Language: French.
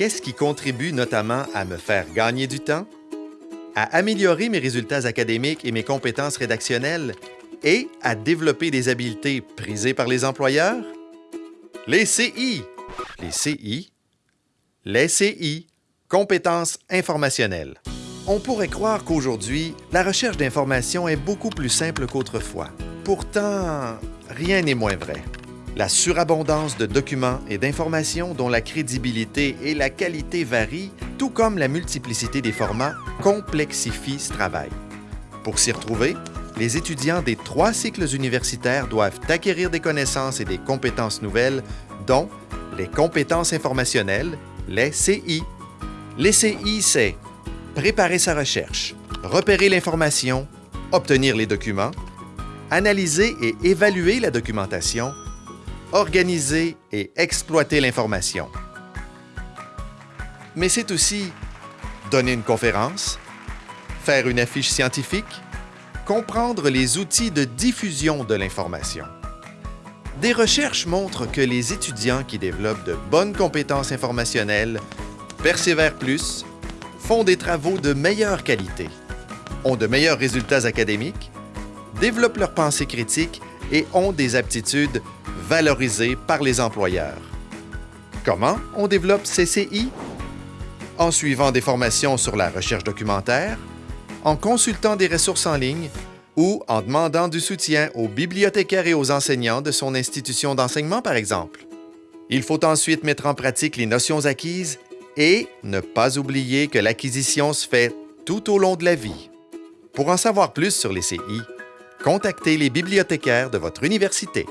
Qu'est-ce qui contribue notamment à me faire gagner du temps, à améliorer mes résultats académiques et mes compétences rédactionnelles et à développer des habiletés prisées par les employeurs? Les CI. Les CI. Les CI. Compétences informationnelles. On pourrait croire qu'aujourd'hui, la recherche d'informations est beaucoup plus simple qu'autrefois. Pourtant, rien n'est moins vrai. La surabondance de documents et d'informations dont la crédibilité et la qualité varient, tout comme la multiplicité des formats, complexifie ce travail. Pour s'y retrouver, les étudiants des trois cycles universitaires doivent acquérir des connaissances et des compétences nouvelles, dont les compétences informationnelles, les CI. Les CI, c'est préparer sa recherche, repérer l'information, obtenir les documents, analyser et évaluer la documentation, organiser et exploiter l'information. Mais c'est aussi donner une conférence, faire une affiche scientifique, comprendre les outils de diffusion de l'information. Des recherches montrent que les étudiants qui développent de bonnes compétences informationnelles persévèrent plus, font des travaux de meilleure qualité, ont de meilleurs résultats académiques, développent leur pensée critique et ont des aptitudes valorisées par les employeurs. Comment on développe CCI? En suivant des formations sur la recherche documentaire, en consultant des ressources en ligne ou en demandant du soutien aux bibliothécaires et aux enseignants de son institution d'enseignement, par exemple. Il faut ensuite mettre en pratique les notions acquises et ne pas oublier que l'acquisition se fait tout au long de la vie. Pour en savoir plus sur les CI, contactez les bibliothécaires de votre université.